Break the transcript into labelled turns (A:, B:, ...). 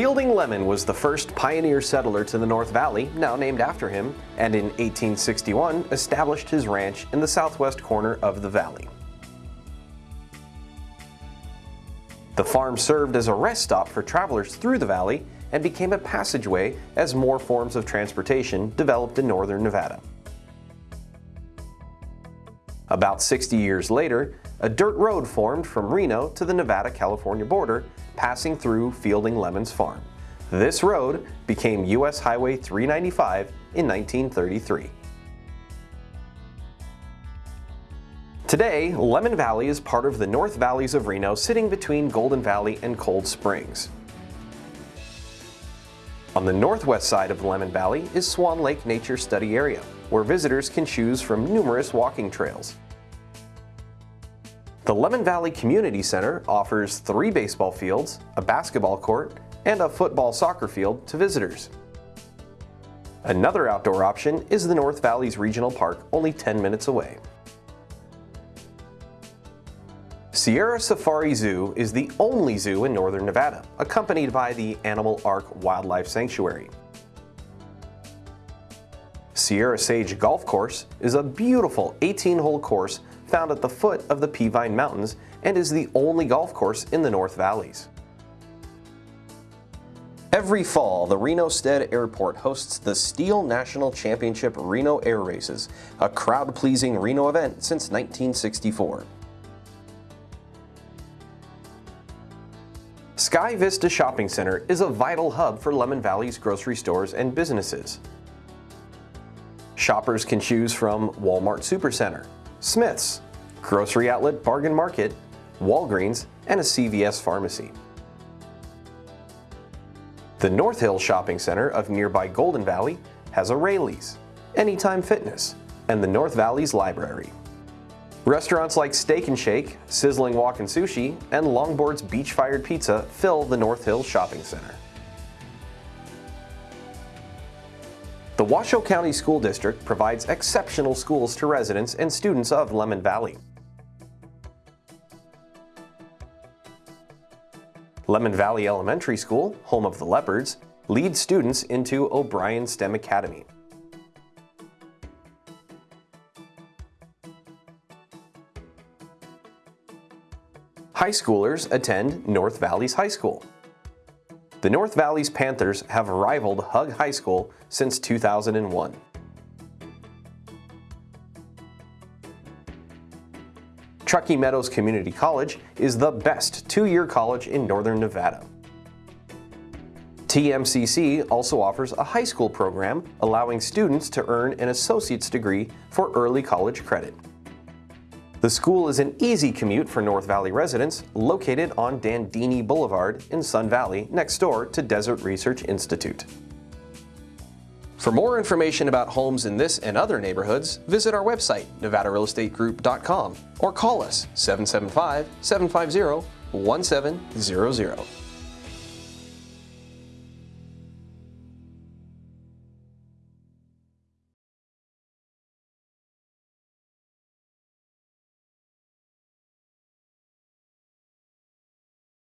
A: Fielding Lemmon was the first pioneer settler to the North Valley, now named after him, and in 1861 established his ranch in the southwest corner of the valley. The farm served as a rest stop for travelers through the valley and became a passageway as more forms of transportation developed in northern Nevada. About 60 years later, a dirt road formed from Reno to the Nevada-California border, passing through Fielding Lemmon's farm. This road became U.S. Highway 395 in 1933. Today, Lemmon Valley is part of the North Valleys of Reno sitting between Golden Valley and Cold Springs. On the northwest side of Lemmon Valley is Swan Lake Nature Study Area, where visitors can choose from numerous walking trails. The Lemmon Valley Community Center offers three baseball fields, a basketball court, and a football soccer field to visitors. Another outdoor option is the North Valleys Regional Park, only 10 minutes away. Sierra Safari Zoo is the only zoo in northern Nevada, accompanied by the Animal Ark Wildlife Sanctuary. Sierra Sage Golf Course is a beautiful 18-hole course found at the foot of the Peavine Mountains and is the only golf course in the North Valleys. Every fall, the Reno Stead Airport hosts the STIHL National Championship Reno Air Races, a crowd-pleasing Reno event since 1964. Sky Vista Shopping Center is a vital hub for Lemmon Valley's grocery stores and businesses. Shoppers can choose from Walmart Supercenter, Smith's, Grocery Outlet Bargain Market, Walgreens, and a CVS pharmacy. The North Hill Shopping Center of nearby Golden Valley has a Raley's, Anytime Fitness, and the North Valley's Library. Restaurants like Steak and Shake, Sizzling Wok and Sushi, and Longboard's Beach Fired Pizza fill the North Hills Shopping Center. The Washoe County School District provides exceptional schools to residents and students of Lemmon Valley. Lemmon Valley Elementary School, home of the Leopards, leads students into O'Brien STEM Academy. High schoolers attend North Valleys High School. The North Valleys Panthers have rivaled Hug High School since 2001. Truckee Meadows Community College is the best two-year college in Northern Nevada. TMCC also offers a high school program allowing students to earn an associate's degree for early college credit. The school is an easy commute for North Valley residents, located on Dandini Boulevard in Sun Valley, next door to Desert Research Institute. For more information about homes in this and other neighborhoods, visit our website, nevadarealestategroup.com, or call us 775-750-1700.